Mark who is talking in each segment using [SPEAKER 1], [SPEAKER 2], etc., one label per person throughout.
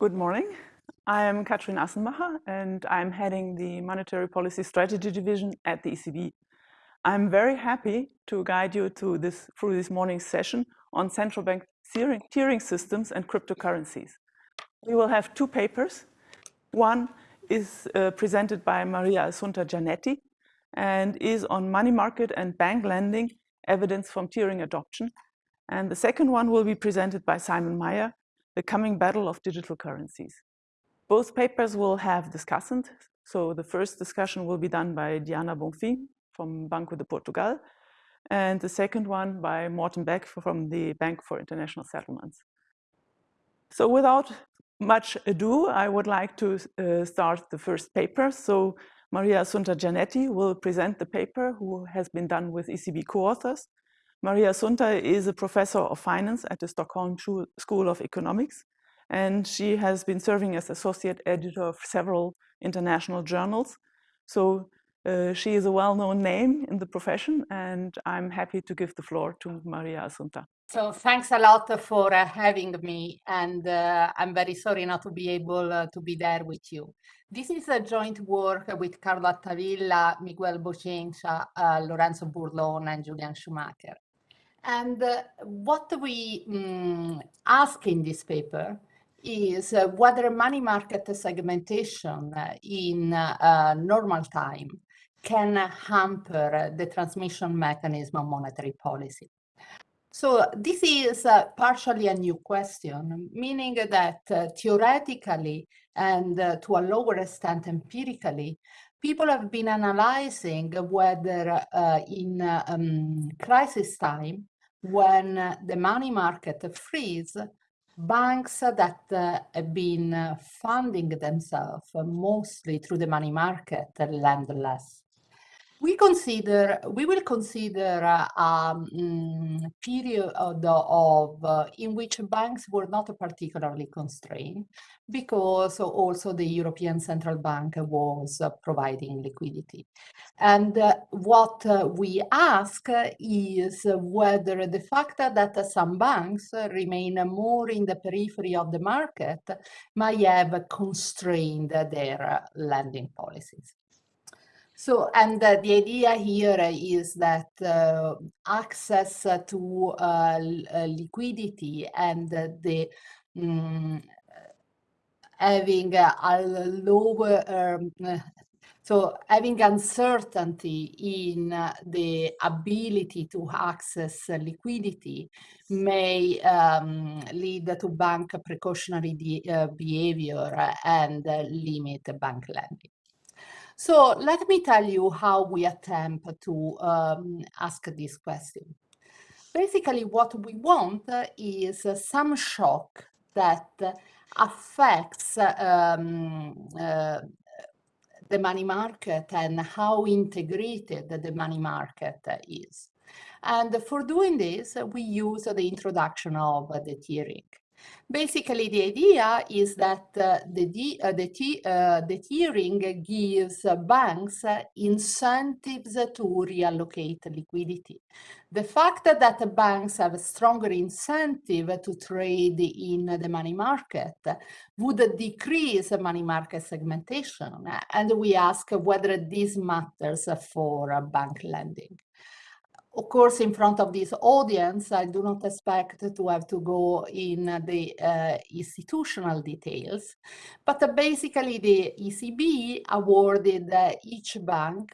[SPEAKER 1] Good morning. I am Katrin Assenmacher and I'm heading the Monetary Policy Strategy Division at the ECB. I'm very happy to guide you to this, through this morning's session on central bank tiering, tiering systems and cryptocurrencies. We will have two papers. One is uh, presented by Maria Assunta Giannetti and is on money market and bank lending evidence from tiering adoption. And the second one will be presented by Simon Mayer, the coming battle of digital currencies. Both papers will have discussants. So the first discussion will be done by Diana Bonfim from Banco de Portugal, and the second one by Morten Bech from the Bank for International Settlements. So without much ado, I would like to uh, start the first paper. So Maria Assunta Giannetti will present the paper who has been done with ECB co-authors. Maria Assunta is a professor of finance at the Stockholm School of Economics, and she has been serving as associate editor of several international journals. So uh, she is a well-known name in the profession, and I'm happy to give the floor to Maria Assunta.
[SPEAKER 2] So thanks a lot for uh, having me, and uh, I'm very sorry not to be able uh, to be there with you. This is a joint work with Carlo Altavilla, Miguel Boucinha, uh, Lorenzo Burlon, and Julian Schumacher. And uh, what we um, ask in this paper is uh, whether money market segmentation in normal time can hamper the transmission mechanism of monetary policy. So this is uh, partially a new question, meaning that uh, theoretically and uh, to a lower extent empirically, people have been analyzing whether uh, in um, crisis time, when the money market freeze, banks that uh, have been funding themselves mostly through the money market lend less we consider we will consider a um, period of, uh, in which banks were not particularly constrained because also the European Central Bank was uh, providing liquidity. And uh, what uh, we ask is whether the fact that some banks remain more in the periphery of the market may have constrained their lending policies. So, and uh, the idea here is that uh, access to uh, uh liquidity and the um, having a lower, um, so having uncertainty in the ability to access liquidity may um, lead to bank precautionary uh, behavior and limit bank lending. So let me tell you how we attempt to um, ask this question. Basically, what we want is some shock that affects um, uh, the money market and how integrated the money market is. And for doing this, we use the introduction of the tiering. Basically, the idea is that uh, the, uh, the, uh, the tiering gives banks incentives to reallocate liquidity. The fact that banks have a stronger incentive to trade in the money market would decrease money market segmentation. And we ask whether this matters for bank lending of course, in front of this audience, I do not expect to have to go in the uh, institutional details, but uh, basically the ECB awarded uh, each bank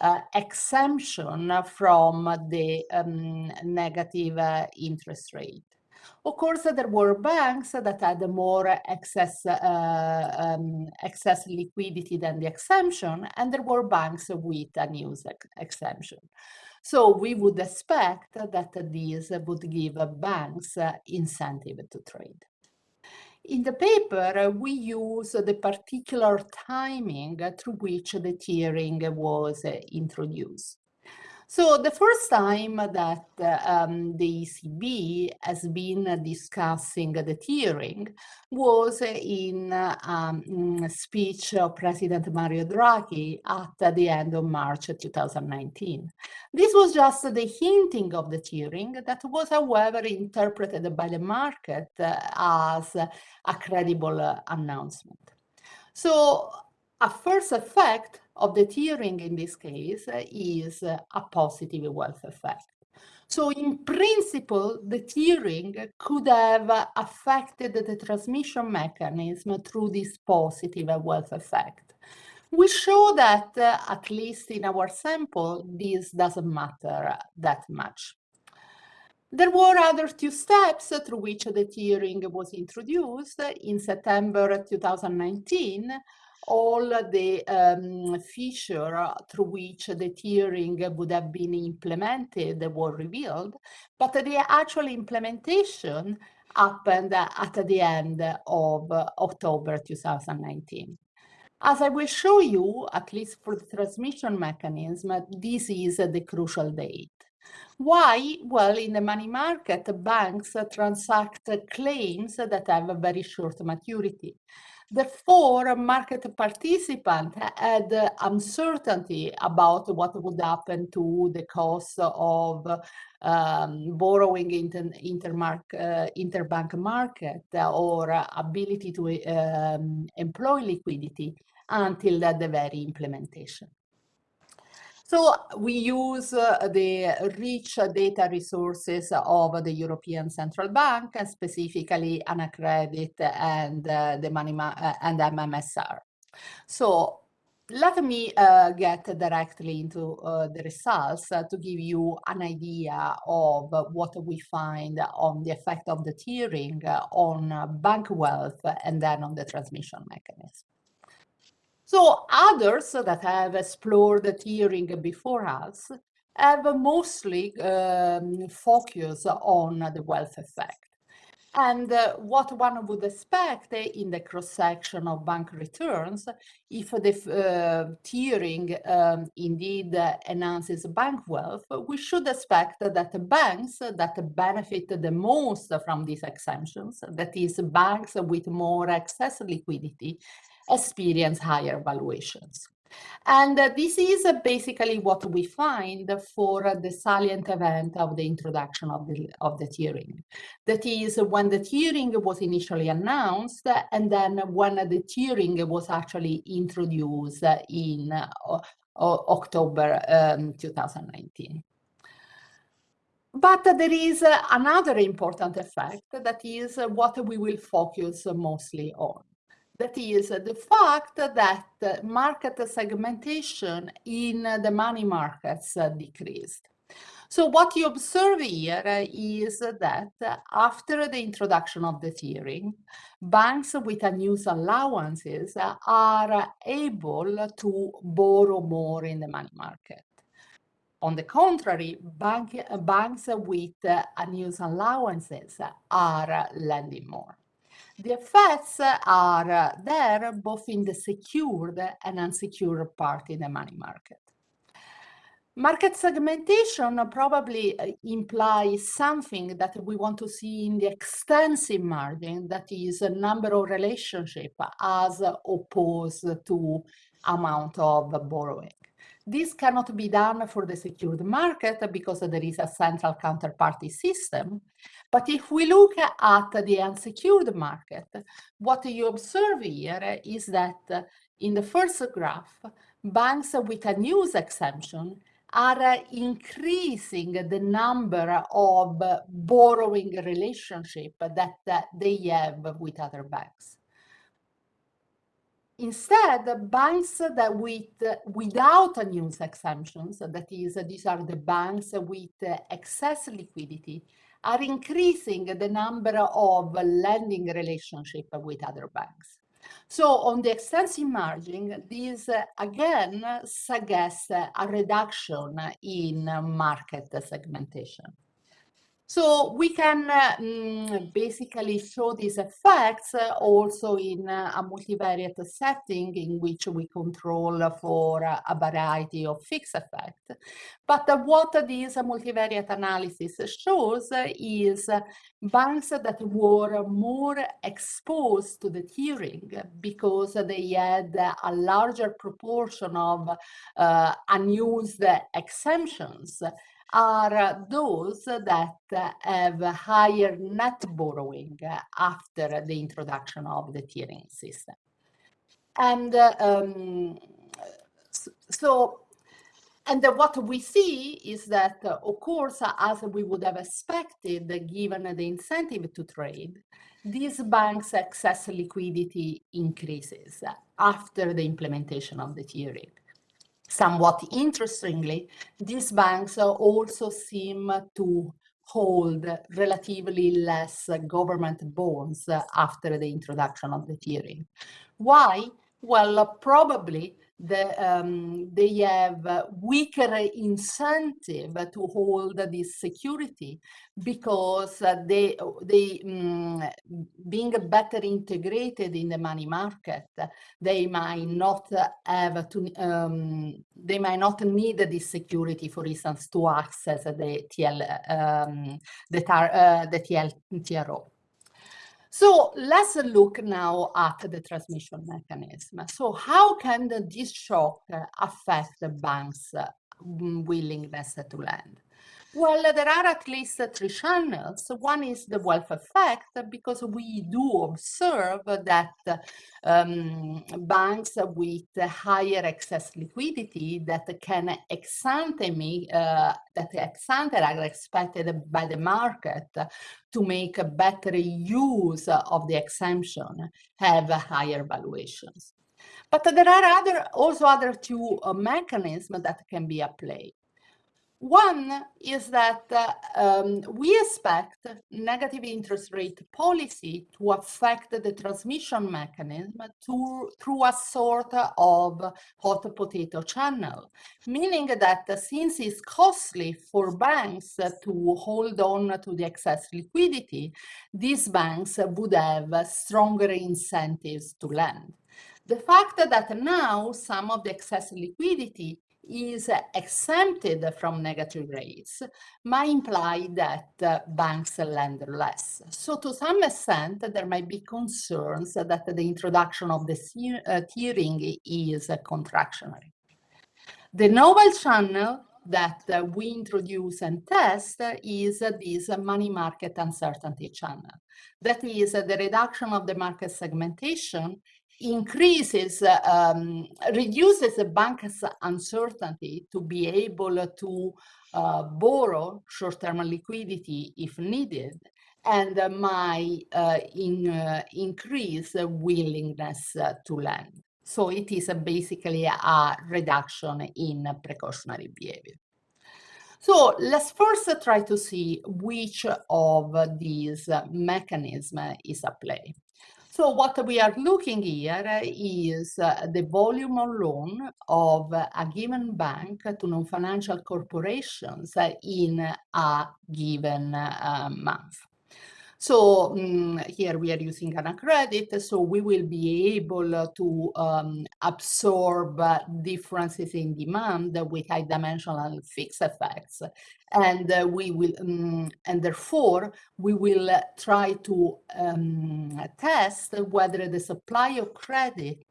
[SPEAKER 2] uh, exemption from the um, negative uh, interest rate. Of course, there were banks that had more excess, uh, um, excess liquidity than the exemption, and there were banks with a news ex exemption. So we would expect that these would give banks incentive to trade. In the paper, we use the particular timing through which the tiering was introduced. So the first time that um, the ECB has been discussing the tiering was in a um, speech of President Mario Draghi at the end of March 2019. This was just the hinting of the tiering that was, however, interpreted by the market as a credible announcement. So a first effect of the tiering in this case is a positive wealth effect. So in principle, the tiering could have affected the transmission mechanism through this positive wealth effect. We show that, uh, at least in our sample, this doesn't matter that much. There were other two steps through which the tiering was introduced in September 2019 all the um, feature through which the tiering would have been implemented were revealed, but the actual implementation happened at the end of October 2019. As I will show you, at least for the transmission mechanism, this is the crucial date. Why? Well, in the money market, banks transact claims that have a very short maturity. Therefore, market participants had uncertainty about what would happen to the cost of um, borrowing inter, uh, interbank market or ability to um, employ liquidity until the very implementation. So we use uh, the rich data resources of the European Central Bank, and specifically Anacredit and uh, the money uh, and MMSR. So let me uh, get directly into uh, the results uh, to give you an idea of what we find on the effect of the tiering on bank wealth and then on the transmission mechanism. So others that have explored the tiering before us have mostly um, focused on the wealth effect. And uh, what one would expect in the cross-section of bank returns, if the uh, tiering um, indeed enhances bank wealth, we should expect that the banks that benefit the most from these exemptions, that is banks with more excess liquidity, experience higher valuations. And uh, this is uh, basically what we find for uh, the salient event of the introduction of the, of the tiering. That is when the tiering was initially announced and then when the tiering was actually introduced in October um, 2019. But there is another important effect that is what we will focus mostly on. That is the fact that market segmentation in the money markets decreased. So what you observe here is that after the introduction of the tiering, banks with unused allowances are able to borrow more in the money market. On the contrary, bank, banks with unused allowances are lending more. The effects are there both in the secured and unsecured part in the money market. Market segmentation probably uh, implies something that we want to see in the extensive margin, that is a number of relationship as opposed to amount of borrowing. This cannot be done for the secured market because there is a central counterparty system. But if we look at the unsecured market, what you observe here is that in the first graph, banks with a news exemption are increasing the number of borrowing relationship that they have with other banks. Instead, banks that with without news exemptions, that is, these are the banks with excess liquidity, are increasing the number of lending relationship with other banks. So on the extensive margin, this again suggests a reduction in market segmentation. So we can uh, mm, basically show these effects uh, also in uh, a multivariate setting in which we control for a variety of fixed effects. But what this multivariate analysis shows is banks that were more exposed to the tiering because they had a larger proportion of uh, unused exemptions are those that have higher net borrowing after the introduction of the tiering system. And um, so, and what we see is that, of course, as we would have expected, given the incentive to trade, these banks' excess liquidity increases after the implementation of the tiering. Somewhat interestingly, these banks also seem to hold relatively less government bonds after the introduction of the tiering. Why? Well, probably the, um, they have weaker incentive to hold this security because they, they um, being better integrated in the money market, they might not have to, um, they might not need this security, for instance, to access the TL, um, the, tar, uh, the TL, TRO. So let's look now at the transmission mechanism. So how can this shock affect the bank's mm, willingness to lend? Well, there are at least three channels. One is the wealth effect, because we do observe that um, banks with higher excess liquidity that can ex ante me, uh, that ex ante are expected by the market to make a better use of the exemption have higher valuations. But there are other, also other two uh, mechanisms that can be applied. One is that um, we expect negative interest rate policy to affect the transmission mechanism to, through a sort of hot potato channel, meaning that since it's costly for banks to hold on to the excess liquidity, these banks would have stronger incentives to lend. The fact that now some of the excess liquidity is exempted from negative rates might imply that uh, banks lend less. So to some extent, there might be concerns that the introduction of the uh, tiering is contractionary. The novel channel that uh, we introduce and test is this money market uncertainty channel. That is the reduction of the market segmentation increases, um, reduces the bank's uncertainty to be able to uh, borrow short-term liquidity if needed, and uh, might uh, in, uh, increase willingness uh, to lend. So it is basically a reduction in precautionary behavior. So let's first try to see which of these mechanisms is at play. So what we are looking here is uh, the volume of loan of a given bank to non-financial corporations in a given uh, month. So um, here we are using AnaCredit, so we will be able to um, absorb differences in demand with high dimensional fixed effects. And uh, we will, um, and therefore we will try to um, test whether the supply of credit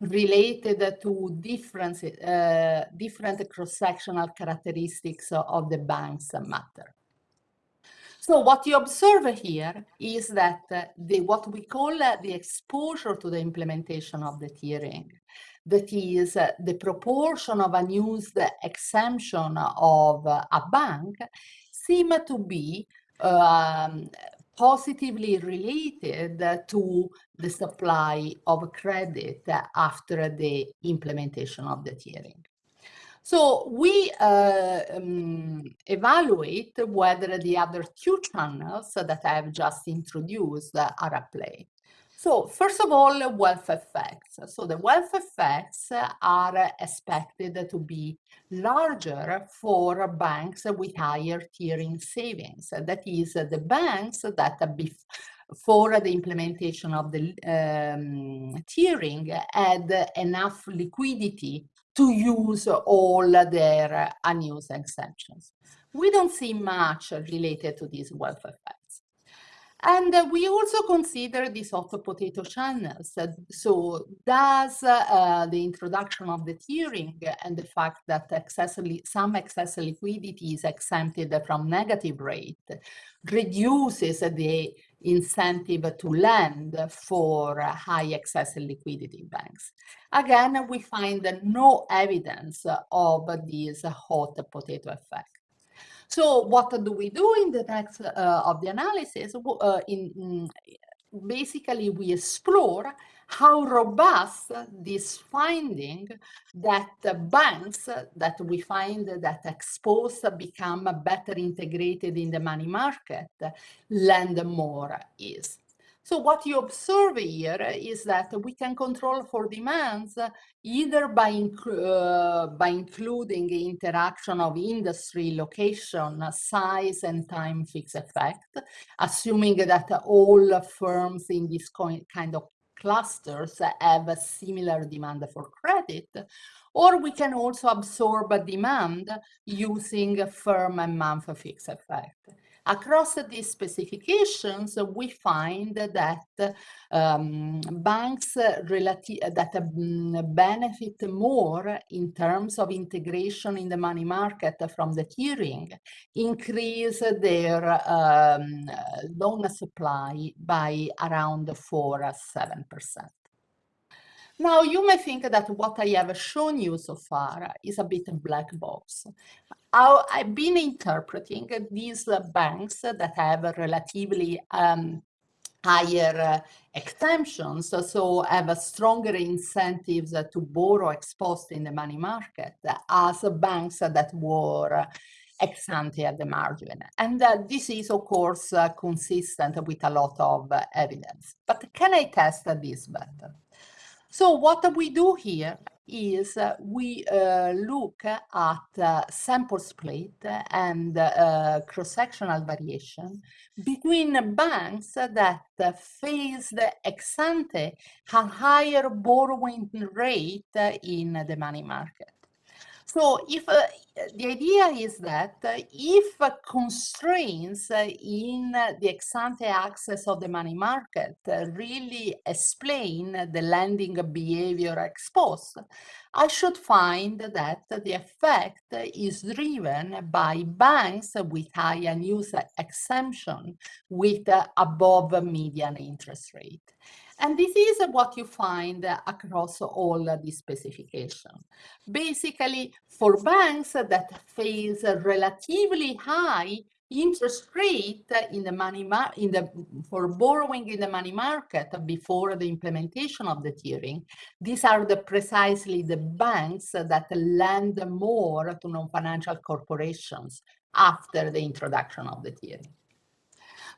[SPEAKER 2] related to different, uh, different cross-sectional characteristics of the banks matter. So what you observe here is that uh, the what we call uh, the exposure to the implementation of the tiering, that is uh, the proportion of unused exemption of a bank, seem to be um, positively related to the supply of credit after the implementation of the tiering. So we uh, um, evaluate whether the other two channels that I have just introduced are at play. So first of all, wealth effects. So the wealth effects are expected to be larger for banks with higher tiering savings. That is, the banks that before the implementation of the um, tiering had enough liquidity to use all their unused exemptions. We don't see much related to these wealth effects. And uh, we also consider these hot potato channels. Uh, so does uh, the introduction of the tiering and the fact that excessively, some excess liquidity is exempted from negative rate reduces the incentive to lend for high excess liquidity banks. Again, we find no evidence of this hot potato effect. So what do we do in the next uh, of the analysis? Uh, in, in, basically, we explore how robust this finding that banks that we find that exposed become better integrated in the money market lend more is. So what you observe here is that we can control for demands either by, uh, by including interaction of industry, location, size, and time fixed effect, assuming that all firms in this kind of clusters have a similar demand for credit, or we can also absorb a demand using a firm and month fixed effect. Across these specifications, we find that um, banks that um, benefit more in terms of integration in the money market from the tiering increase their um, loan supply by around 4 7 percent. Now, you may think that what I have shown you so far is a bit a black box. I've been interpreting these banks that have relatively um, higher uh, exemptions, so have stronger incentives to borrow exposed in the money market as banks that were ex ante at the margin. And uh, this is, of course, consistent with a lot of evidence. But can I test this better? So what we do here is uh, we uh, look at uh, sample split and uh, cross-sectional variation between banks that faced ex ante a higher borrowing rate in the money market. So if uh, the idea is that uh, if uh, constraints in the ex-ante access of the money market really explain the lending behavior exposed, I should find that the effect is driven by banks with high unused exemption with above median interest rate. And this is what you find across all the specification. Basically, for banks that face a relatively high interest rate in the money in the for borrowing in the money market before the implementation of the tiering these are the precisely the banks that lend more to non-financial corporations after the introduction of the tiering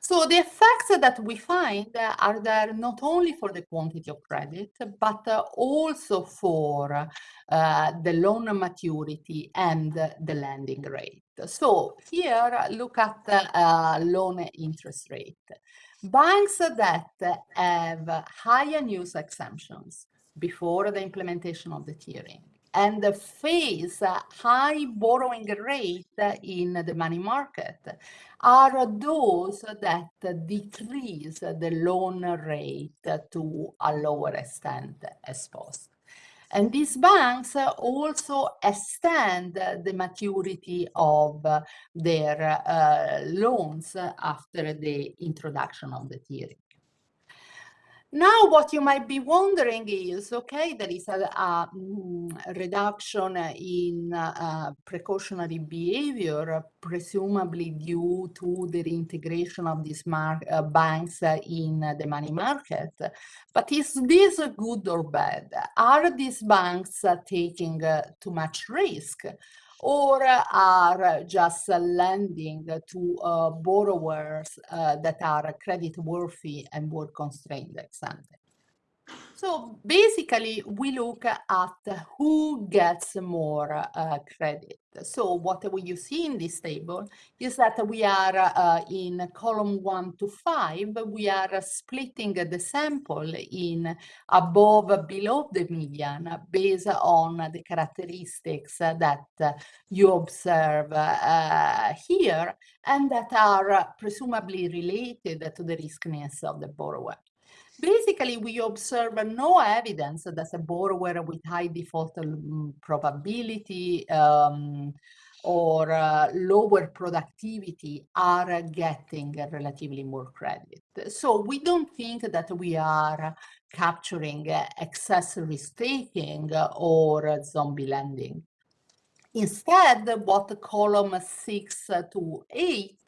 [SPEAKER 2] so the effects that we find are there not only for the quantity of credit, but also for uh, the loan maturity and the lending rate. So here, look at uh, loan interest rate. Banks that have high unused exemptions before the implementation of the tiering and face a high borrowing rate in the money market are those that decrease the loan rate to a lower extent exposed. And these banks also extend the maturity of their uh, loans after the introduction of the tiering. Now, what you might be wondering is, okay, there is a, a, mm, reduction in uh, precautionary behavior, presumably due to the reintegration of these uh, banks in the money market. But is this good or bad? Are these banks taking too much risk? Or are just lending to uh, borrowers uh, that are credit worthy and work constrained ex. So basically, we look at who gets more uh, credit. So what you see in this table is that we are uh, in column one to five, we are splitting the sample in above, below the median based on the characteristics that you observe uh, here and that are presumably related to the riskiness of the borrower. Basically, we observe no evidence that a borrower with high default um, probability um, or uh, lower productivity are getting relatively more credit. So we don't think that we are capturing excess risk taking or zombie lending. Instead, what column six to eight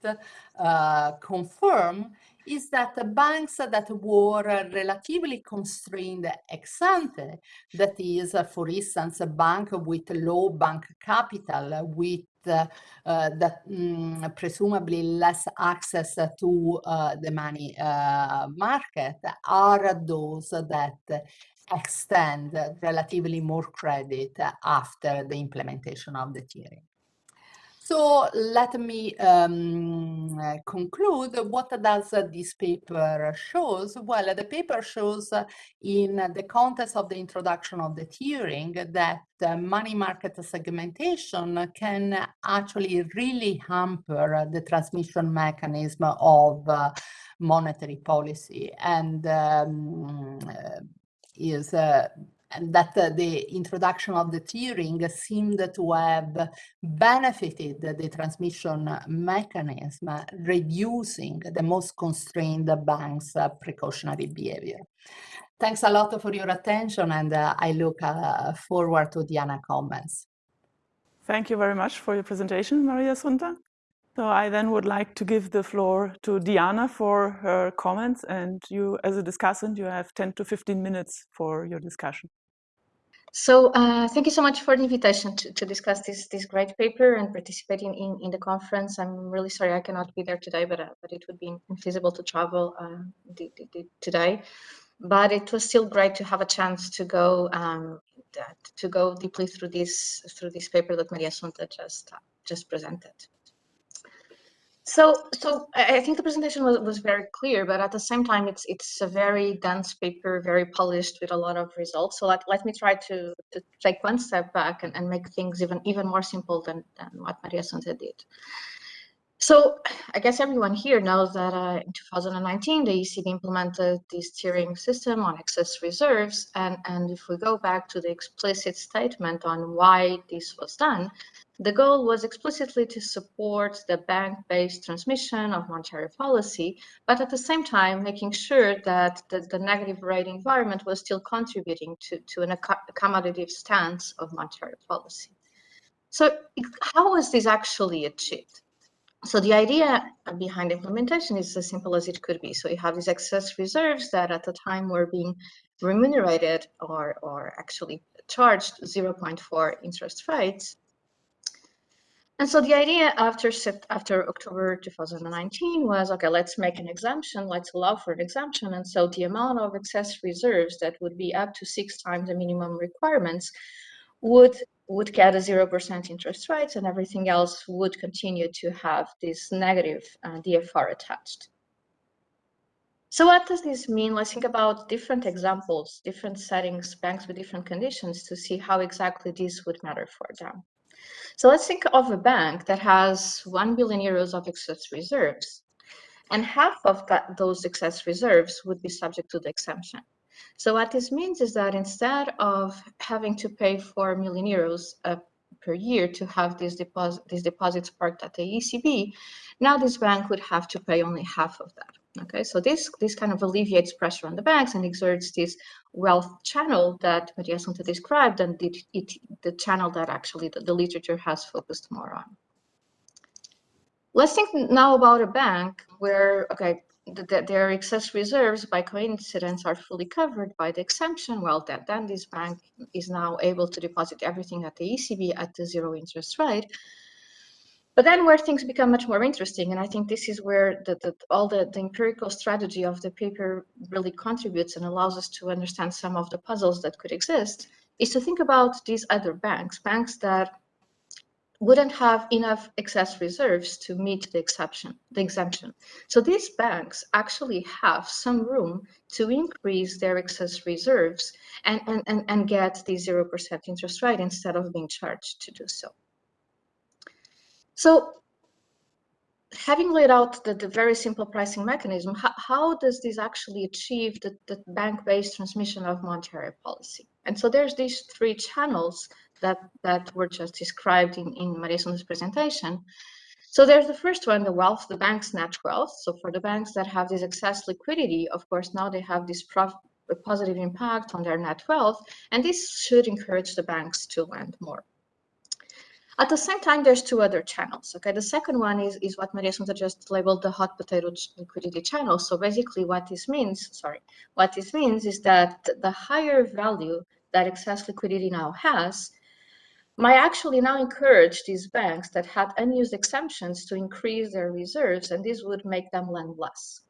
[SPEAKER 2] uh, confirm is that the banks that were relatively constrained ex ante, that is, for instance, a bank with low bank capital, with uh, that um, presumably less access to uh, the money uh, market, are those that extend relatively more credit after the implementation of the tiering. So let me um, conclude. What does this paper shows? Well, the paper shows in the context of the introduction of the tiering that money market segmentation can actually really hamper the transmission mechanism of monetary policy and um, is uh, that uh, the introduction of the tiering seemed to have benefited the transmission mechanism, reducing the most constrained banks' precautionary behavior. Thanks a lot for your attention, and uh, I look uh, forward to Diana comments.
[SPEAKER 1] Thank you very much for your presentation, Maria Assunta. So I then would like to give the floor to Diana for her comments, and you, as a discussant, you have 10 to 15 minutes for your discussion.
[SPEAKER 3] So uh, thank you so much for the invitation to, to discuss this this great paper and participating in, in the conference. I'm really sorry I cannot be there today, but uh, but it would be infeasible to travel uh, today. But it was still great to have a chance to go um, to go deeply through this through this paper that Maria Assunta just uh, just presented. So, so I think the presentation was, was very clear, but at the same time, it's it's a very dense paper, very polished with a lot of results. So let, let me try to, to take one step back and, and make things even even more simple than, than what Maria Assunta did. So I guess everyone here knows that uh, in 2019, the ECB implemented this tiering system on excess reserves. And, and if we go back to the explicit statement on why this was done, the goal was explicitly to support the bank-based transmission of monetary policy, but at the same time, making sure that the, the negative rate environment was still contributing to, to an accommodative stance of monetary policy. So how was this actually achieved? So the idea behind implementation is as simple as it could be. So you have these excess reserves that at the time were being remunerated or, or actually charged 0.4 interest rates and so the idea after after October 2019 was, okay, let's make an exemption, let's allow for an exemption. And so the amount of excess reserves that would be up to six times the minimum requirements would would get a 0% interest rates and everything else would continue to have this negative uh, DFR attached. So what does this mean? Let's think about different examples, different settings, banks with different conditions to see how exactly this would matter for them. So let's think of a bank that has 1 billion euros of excess reserves, and half of that, those excess reserves would be subject to the exemption. So what this means is that instead of having to pay 4 million euros uh, per year to have these, deposit, these deposits parked at the ECB, now this bank would have to pay only half of that. Okay, so this this kind of alleviates pressure on the banks and exerts this wealth channel that Maria Assunta described and it, it, the channel that actually the, the literature has focused more on. Let's think now about a bank where, okay, that their excess reserves by coincidence are fully covered by the exemption, well, that, then this bank is now able to deposit everything at the ECB at the zero interest rate. But then where things become much more interesting, and I think this is where the, the, all the, the empirical strategy of the paper really contributes and allows us to understand some of the puzzles that could exist, is to think about these other banks, banks that wouldn't have enough excess reserves to meet the exception, the exemption. So these banks actually have some room to increase their excess reserves and, and, and, and get the 0% interest rate instead of being charged to do so. So having laid out the, the very simple pricing mechanism, how, how does this actually achieve the, the bank-based transmission of monetary policy? And so there's these three channels that, that were just described in, in Maria Assunta's presentation. So there's the first one, the wealth, the bank's net wealth. So for the banks that have this excess liquidity, of course, now they have this positive impact on their net wealth, and this should encourage the banks to lend more. At the same time, there's two other channels. Okay, the second one is, is what Maria Assunta just labeled the hot potato liquidity channel. So basically what this means, sorry, what this means is that the higher value that excess liquidity now has might actually now encourage these banks that had unused exemptions to increase their reserves, and this would make them lend less.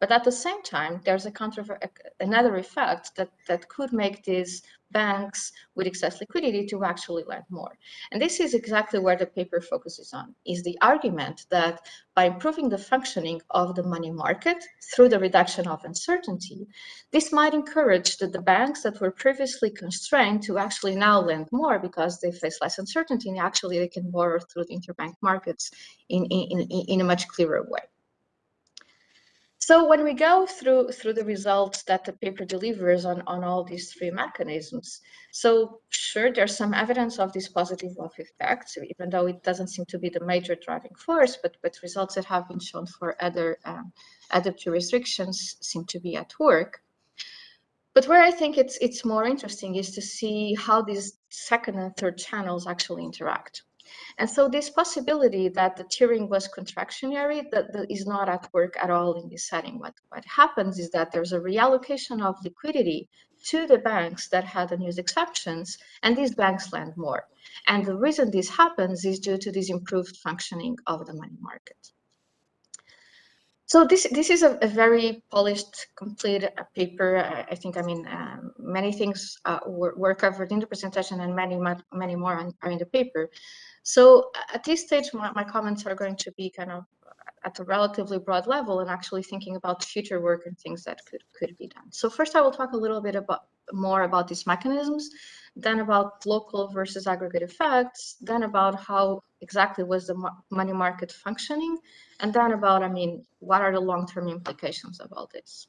[SPEAKER 3] But at the same time, there's a another effect that, that could make these banks with excess liquidity to actually lend more. And this is exactly where the paper focuses on, is the argument that by improving the functioning of the money market through the reduction of uncertainty, this might encourage the, the banks that were previously constrained to actually now lend more because they face less uncertainty and actually they can borrow through the interbank markets in, in, in a much clearer way. So when we go through through the results that the paper delivers on, on all these three mechanisms, so sure, there's some evidence of these positive wealth effect, even though it doesn't seem to be the major driving force, but, but results that have been shown for other um, adaptive restrictions seem to be at work. But where I think it's it's more interesting is to see how these second and third channels actually interact. And so this possibility that the tiering was contractionary that, that is not at work at all in this setting. What, what happens is that there's a reallocation of liquidity to the banks that had the unused exceptions, and these banks lend more. And the reason this happens is due to this improved functioning of the money market. So this this is a, a very polished, complete uh, paper. I, I, think I mean um, many things uh, were, were, covered in the presentation, and many many more are in the paper. So at this stage, my, my comments are going to be kind of at a relatively broad level and actually thinking about future work and things that could could be done. So first, I will talk a little bit about more about these mechanisms, then about local versus aggregate effects, then about how exactly was the money market functioning, and then about, I mean, what are the long-term implications of all this.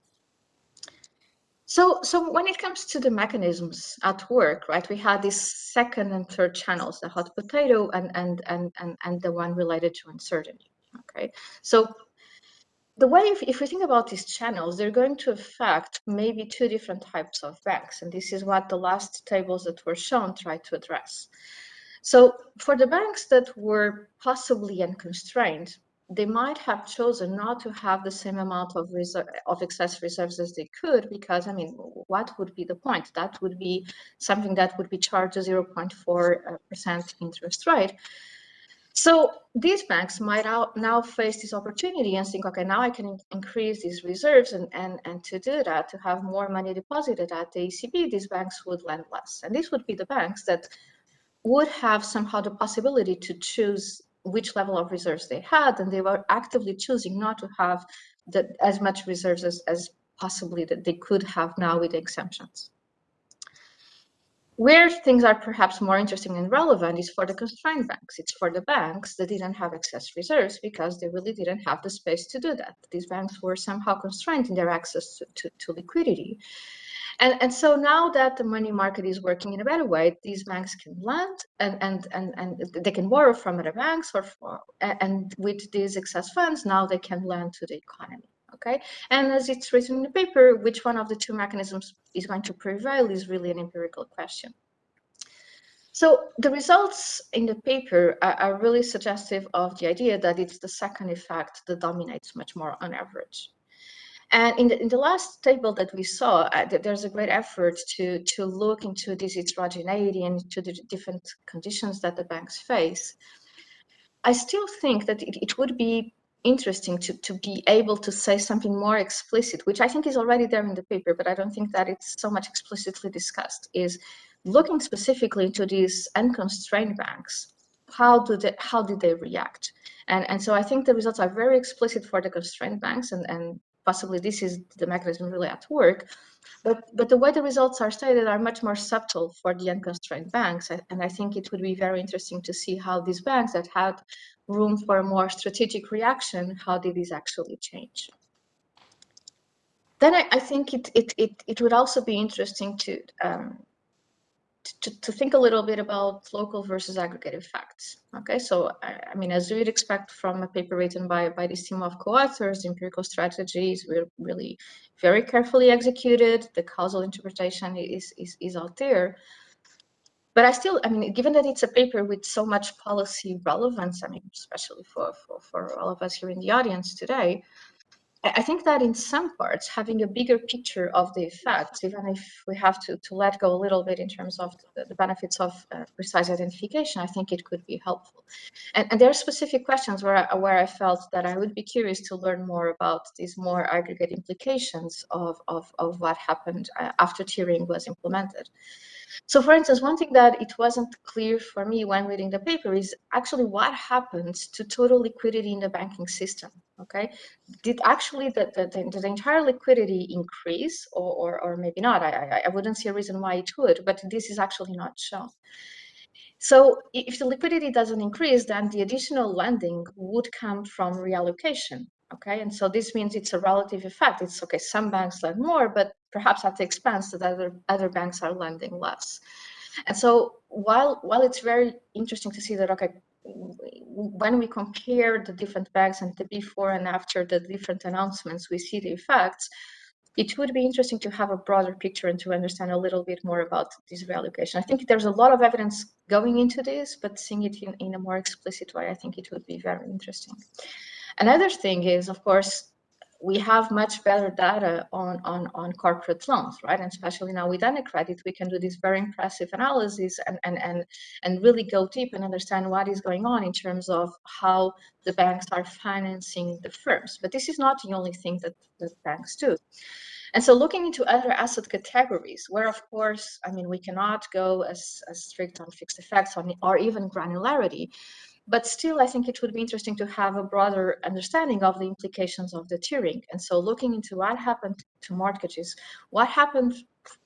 [SPEAKER 3] So, so when it comes to the mechanisms at work, right, we had these second and third channels, the hot potato and, and, and, and, and the one related to uncertainty, okay? So the way, if, if we think about these channels, they're going to affect maybe two different types of banks. And this is what the last tables that were shown try to address. So for the banks that were possibly unconstrained, they might have chosen not to have the same amount of reserve, of excess reserves as they could because i mean what would be the point that would be something that would be charged a 0.4 uh, percent interest rate so these banks might now face this opportunity and think okay now i can increase these reserves and and and to do that to have more money deposited at the ecb these banks would lend less and these would be the banks that would have somehow the possibility to choose which level of reserves they had, and they were actively choosing not to have the, as much reserves as, as possibly that they could have now with the exemptions. Where things are perhaps more interesting and relevant is for the constrained banks. It's for the banks that didn't have excess reserves because they really didn't have the space to do that. These banks were somehow constrained in their access to, to, to liquidity. And, and so now that the money market is working in a better way, these banks can lend and, and, and, and they can borrow from other banks or for, and with these excess funds, now they can lend to the economy. Okay, and as it's written in the paper, which one of the two mechanisms is going to prevail is really an empirical question. So the results in the paper are, are, really suggestive of the idea that it's the second effect that dominates much more on average. And in the, in the last table that we saw, uh, there's a great effort to, to look into this heterogeneity and to the different conditions that the banks face. I still think that it, it would be interesting to, to be able to say something more explicit, which I think is already there in the paper, but I don't think that it's so much explicitly discussed, is looking specifically into these unconstrained banks, how do they, how did they react? And, and so I think the results are very explicit for the constrained banks, and, and possibly this is the mechanism really at work. But, but the way the results are stated are much more subtle for the unconstrained banks. And I think it would be very interesting to see how these banks that had room for a more strategic reaction, how did these actually change? Then I, I think it, it, it, it would also be interesting to um, to, to think a little bit about local versus aggregated facts. Okay, so I, I mean, as you would expect from a paper written by, by this team of co-authors, empirical strategies were really very carefully executed. The causal interpretation is, is, is out there. But I still, I mean, given that it's a paper with so much policy relevance, I mean, especially for, for, for all of us here in the audience today, I think that in some parts, having a bigger picture of the effects, even if we have to, to let go a little bit in terms of the, the benefits of uh, precise identification, I think it could be helpful. And, and, there are specific questions where I, where I felt that I would be curious to learn more about these more aggregate implications of, of, of what happened uh, after tiering was implemented. So for instance, one thing that it wasn't clear for me when reading the paper is actually what happens to total liquidity in the banking system, okay? Did actually the, the, the, the entire liquidity increase or, or, or maybe not? I, I, I wouldn't see a reason why it would, but this is actually not shown. So if the liquidity doesn't increase, then the additional lending would come from reallocation, okay? And so this means it's a relative effect. It's okay, some banks lend more, but perhaps at the expense that other, other banks are lending less. And so while, while it's very interesting to see that, okay, when we compare the different banks and the before and after the different announcements, we see the effects, it would be interesting to have a broader picture and to understand a little bit more about this reallocation. I think there's a lot of evidence going into this, but seeing it in, in a more explicit way, I think it would be very interesting. Another thing is, of course, we have much better data on, on, on corporate loans, right? And especially now with AnaCredit, we can do this very impressive analysis and, and, and, and really go deep and understand what is going on in terms of how the banks are financing the firms. But this is not the only thing that, the banks do. And so looking into other asset categories, where of course, I mean, we cannot go as, as strict on fixed effects on, or even granularity, but still, I think it would be interesting to have a broader understanding of the implications of the tiering. And so looking into what happened to mortgages, what happened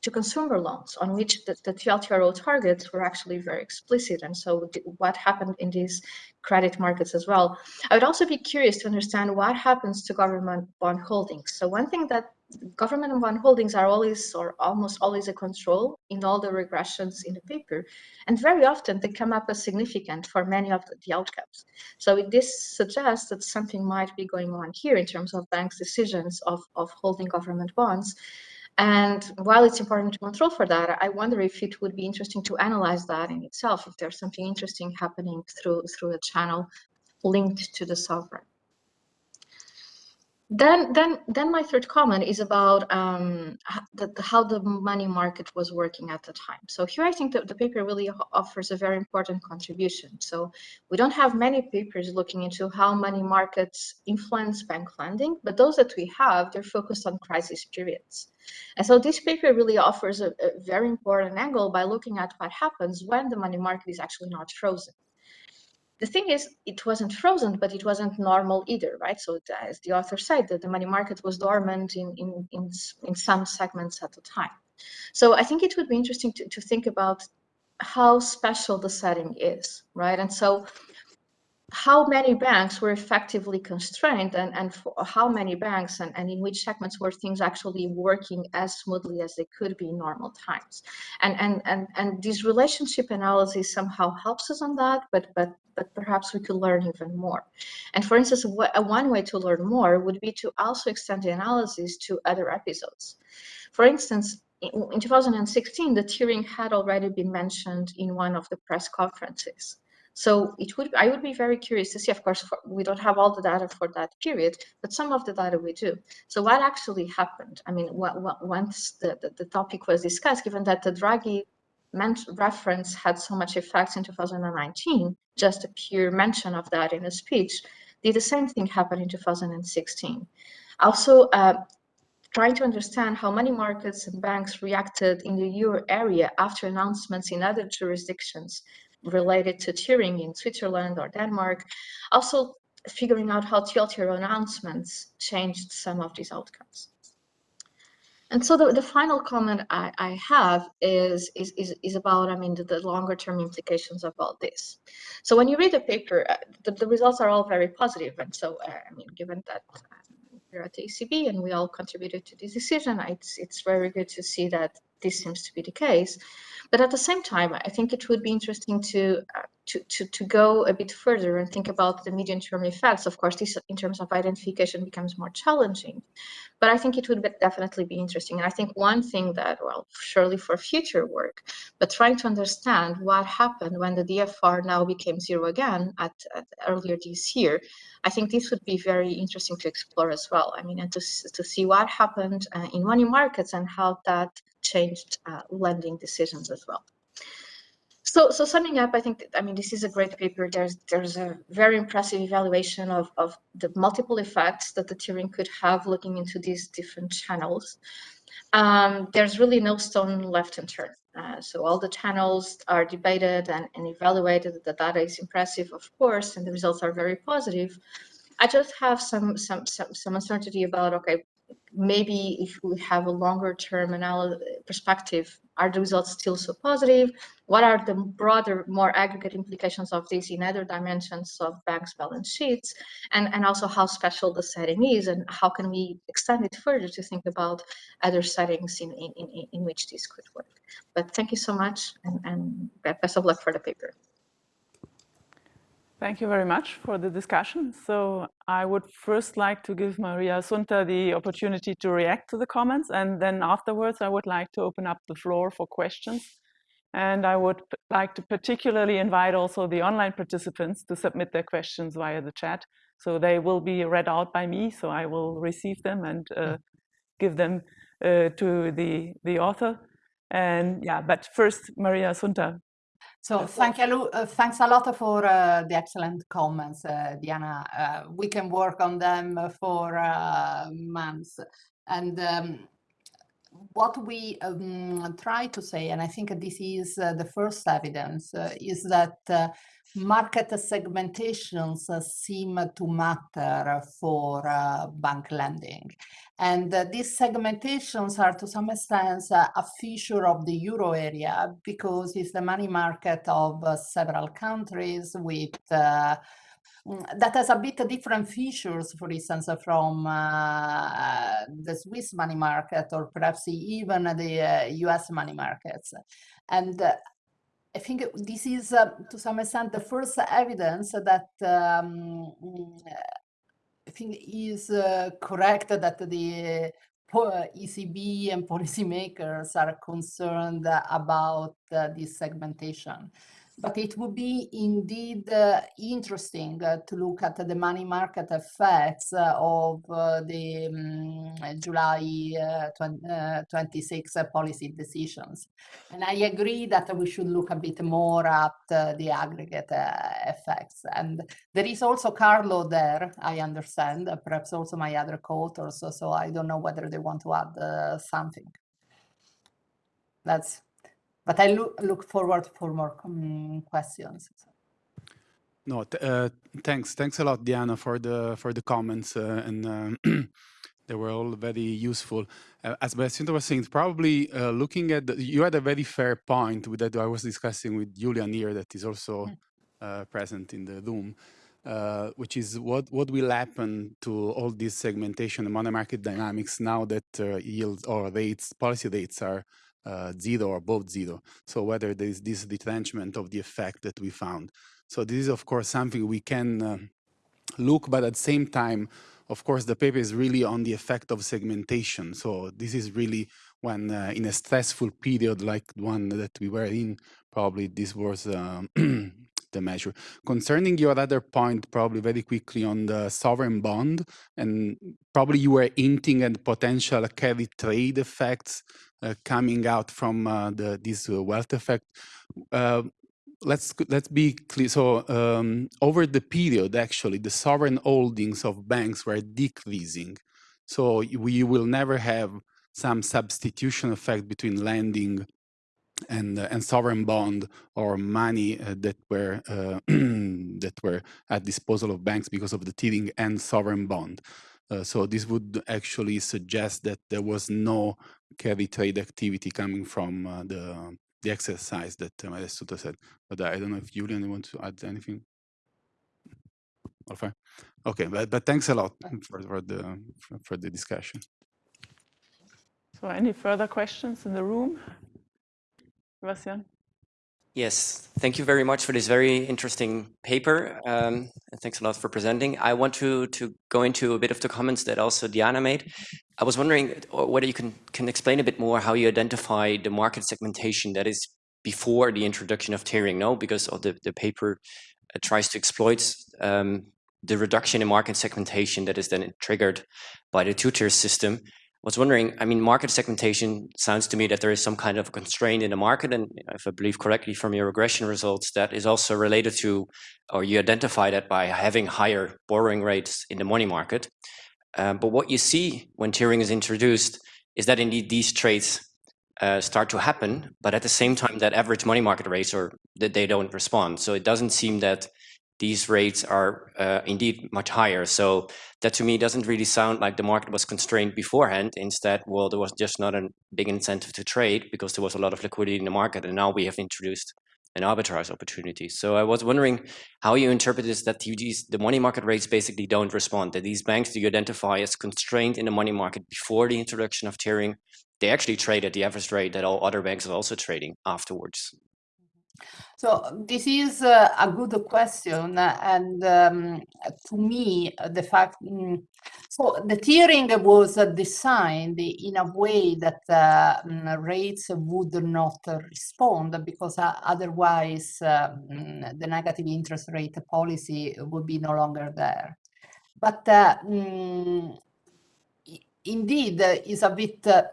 [SPEAKER 3] to consumer loans on which the, the TLTRO targets were actually very explicit. And so what happened in these credit markets as well. I would also be curious to understand what happens to government bond holdings. So one thing that government bond holdings are always or almost always a control in all the regressions in the paper. And very often they come up as significant for many of the, outcomes. So this suggests that something might be going on here in terms of banks' decisions of, of holding government bonds. And while it's important to control for that, I wonder if it would be interesting to analyze that in itself, if there's something interesting happening through, through a channel linked to the sovereign. Then, then, then my third comment is about um, the, how the money market was working at the time. So here I think that the paper really offers a very important contribution. So we don't have many papers looking into how money markets influence bank lending, but those that we have, they're focused on crisis periods. And so this paper really offers a, a very important angle by looking at what happens when the money market is actually not frozen. The thing is, it wasn't frozen, but it wasn't normal either, right? So as the author said, that the money market was dormant in, in, in, in some segments at the time. So I think it would be interesting to, to think about how special the setting is, right? And so how many banks were effectively constrained and, and how many banks and, and in which segments were things actually working as smoothly as they could be in normal times. And, and, and, and this relationship analysis somehow helps us on that, but, but, but perhaps we could learn even more. And for instance, one way to learn more would be to also extend the analysis to other episodes. For instance, in 2016, the tiering had already been mentioned in one of the press conferences. So it would I would be very curious to see. Of course, for, we don't have all the data for that period, but some of the data we do. So what actually happened? I mean, what, what, once the, the, the topic was discussed, given that the Draghi reference had so much effect in 2019, just a pure mention of that in a speech, did the same thing happen in 2016. Also, uh, trying to understand how money markets and banks reacted in the euro area after announcements in other jurisdictions related to tiering in Switzerland or Denmark. Also figuring out how TLTRO announcements changed some of these outcomes. And so the, the final comment I, I have is, is, is, is, about, I mean, the, the, longer term implications of all this. So when you read the paper, uh, the, the, results are all very positive. And so, uh, I mean, given that um, we're at the ECB and we all contributed to this decision, it's, it's very good to see that this seems to be the case. But at the same time, I think it would be interesting to, uh, to, to, to go a bit further and think about the medium term effects. Of course, this in terms of identification becomes more challenging, but I think it would be definitely be interesting. And I think one thing that, well, surely for future work, but trying to understand what happened when the DFR now became zero again at, at earlier this year, I think this would be very interesting to explore as well. I mean, and to, to see what happened uh, in money markets and how that changed uh, lending decisions as well. So, so summing up, I think, I mean, this is a great paper. There's there's a very impressive evaluation of, of the multiple effects that the tiering could have looking into these different channels. Um, there's really no stone left unturned. Uh, so all the channels are debated and, and evaluated. The data is impressive, of course, and the results are very positive. I just have some some some, some uncertainty about okay, maybe if we have a longer term perspective, are the results still so positive? What are the broader, more aggregate implications of this in other dimensions of banks' balance sheets? And, and also how special the setting is and how can we extend it further to think about other settings in, in, in, in which this could work. But thank you so much and, and best of luck for the paper.
[SPEAKER 1] Thank you very much for the discussion. So I would first like to give Maria Assunta the opportunity to react to the comments, and then afterwards I would like to open up the floor for questions. And I would like to particularly invite also the online participants to submit their questions via the chat. So they will be read out by me, so I will receive them and uh, give them uh, to the, the author. And yeah, but first, Maria Assunta,
[SPEAKER 2] so thank you, uh, thanks a lot for uh, the excellent comments, uh, Diana. Uh, we can work on them for uh, months. And um, what we um, try to say, and I think this is uh, the first evidence, is that market segmentations seem to matter for bank lending. And uh, these segmentations are to some extent uh, a feature of the euro area because it's the money market of uh, several countries with uh, mm, that has a bit different features, for instance, from uh, the Swiss money market or perhaps even the US uh, money markets. And I think this is, to some extent, the first evidence that um, I think is uh, correct that the ECB and policymakers are concerned about uh, this segmentation. But it would be indeed uh, interesting uh, to look at the money market effects uh, of uh, the um, July uh, 20, uh, 26 policy decisions. And I agree that we should look a bit more at the aggregate effects. And there is also Carlo there, I understand, perhaps also my other co-authors, so, so I don't know whether they want to add something. That's but I look, look forward for more questions.
[SPEAKER 4] No, uh, thanks. Thanks a lot, Diana, for the for the comments, uh, and uh, they were all very useful. Uh, as Assunta was saying, probably uh, looking at the, you had a very fair point with that I was discussing with Julian here, that is also mm. uh, present in the room. which is what what will happen to all this segmentation and money market dynamics now that yields or rates, policy rates are zero or above zero. So whether there is this retrenchment of the effect that we found. So this is, of course, something we can uh, look, but at the same time, of course, the paper is really on the effect of segmentation. So this is really when uh, in a stressful period like one that we were in, probably this was um, the measure. Concerning your other point, probably very quickly on the sovereign bond, and probably you were hinting at potential carry trade effects uh, coming out from uh, the, this uh, wealth effect. Uh, let's let's be clear. So um, over the period, actually, the sovereign holdings of banks were decreasing. So we will never have some substitution effect between lending and uh, and sovereign bond or money uh, that were uh, that were at disposal of banks because of the tiering and sovereign bond. Uh, so this would actually suggest that there was no carry trade activity coming from uh, the the exercise that uh, Maria said. But I don't know if Julian wants to add anything. All fine. Okay, but, but thanks a lot for, for the for the discussion.
[SPEAKER 1] So any further questions in the room? Sebastian?
[SPEAKER 5] Yes, thank you very much for this very interesting paper. Um, and thanks a lot for presenting. I want to, to go into a bit of the comments that also Diana made. I was wondering whether you can, can explain a bit more how you identify the market segmentation that is before the introduction of tiering, no? Because of the, the paper uh, tries to exploit um, the reduction in market segmentation that is then triggered by the two-tier system was wondering, I mean, market segmentation sounds to me that there is some kind of constraint in the market. And if I believe correctly from your regression results, that is also related to, or you identify that by having higher borrowing rates in the money market. Um, but what you see when tiering is introduced is that indeed these trades uh, start to happen, but at the same time that average money market rates or that they don't respond. So it doesn't seem that these rates are uh, indeed much higher. So that to me doesn't really sound like the market was constrained beforehand. Instead, well, there was just not a big incentive to trade because there was a lot of liquidity in the market. And now we have introduced an arbitrage opportunity. So I was wondering how you interpret this that these, the money market rates basically don't respond, that these banks do you identify as constrained in the money market before the introduction of tiering, they actually trade at the average rate that all other banks are also trading afterwards.
[SPEAKER 2] So this is uh, a good question, and um, to me, the fact mm, so the tiering was uh, designed in a way that uh, mm, rates would not respond because uh, otherwise mm, the negative interest rate policy would be no longer there. But uh, indeed, it's a bit uh,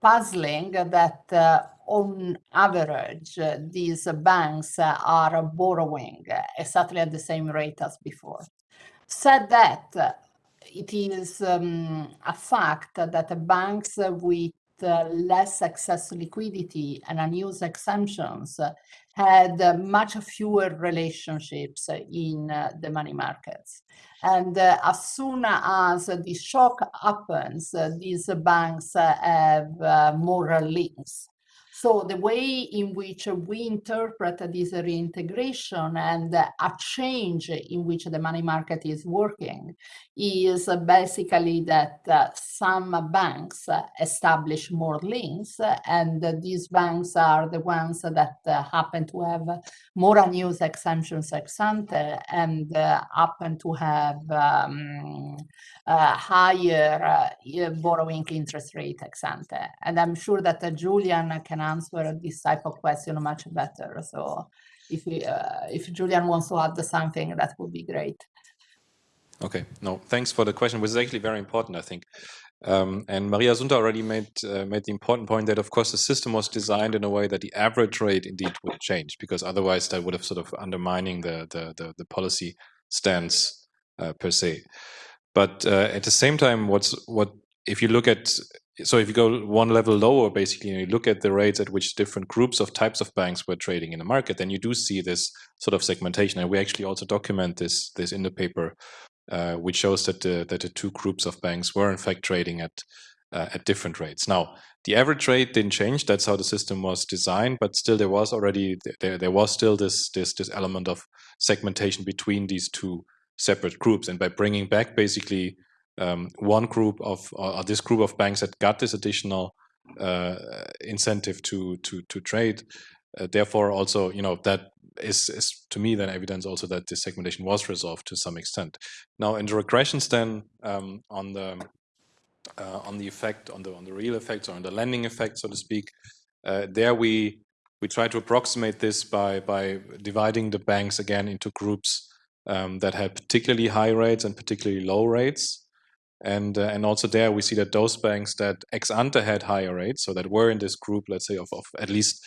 [SPEAKER 2] puzzling that on average, these banks are borrowing exactly at the same rate as before. Said that, it is um, a fact that banks with uh, less excess liquidity and unused exemptions had much fewer relationships in uh, the money markets. And uh, as soon as the shock happens, these banks have more links so the way in which we interpret this reintegration and a change in which the money market is working is basically that uh, some banks establish more links and these banks are the ones that uh, happen to have more unused exemptions ex ante and uh, happen to have um, higher borrowing interest rate ex ante. And I'm sure that Julian can answer this type of question much better. So if, we, uh, if Julian wants to add something, that would be great.
[SPEAKER 6] Okay, no, thanks for the question, which is actually very important, I think. Um, and Maria Assunta already made uh, made the important point that, of course, the system was designed in a way that the average rate indeed would change, because otherwise that would have sort of undermining the the the, the policy stance uh, per se. But uh, at the same time, what's what if you look at so if you go one level lower, basically, and you look at the rates at which different groups of types of banks were trading in the market, then you do see this sort of segmentation. And we actually also document this this in the paper, uh, which shows that the that the two groups of banks were in fact trading at uh, at different rates. Now, the average rate didn't change. That's how the system was designed, but still there was already there there was still this this this element of segmentation between these two separate groups. And by bringing back basically um, one group of or this group of banks that got this additional uh, incentive to to to trade, uh, therefore also you know that is, is to me then evidence also that this segmentation was resolved to some extent. Now in the regressions then um, on the uh, on the effect on the on the real effects or on the lending effect so to speak, uh, there we we try to approximate this by by dividing the banks again into groups um, that had particularly high rates and particularly low rates. And, uh, and also there we see that those banks that ex ante had higher rates, so that were in this group, let's say, of, of at least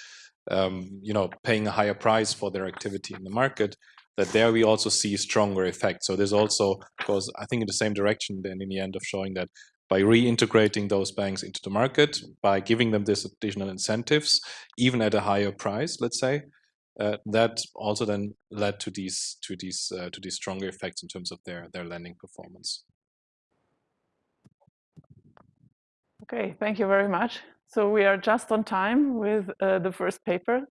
[SPEAKER 6] um, you know paying a higher price for their activity in the market, that there we also see stronger effects. So this also goes, I think, in the same direction then in the end of showing that by reintegrating those banks into the market, by giving them this additional incentives, even at a higher price, let's say, uh, that also then led to these to these uh, to these stronger effects in terms of their their lending performance.
[SPEAKER 1] Okay, thank you very much. So we are just on time with uh, the first paper.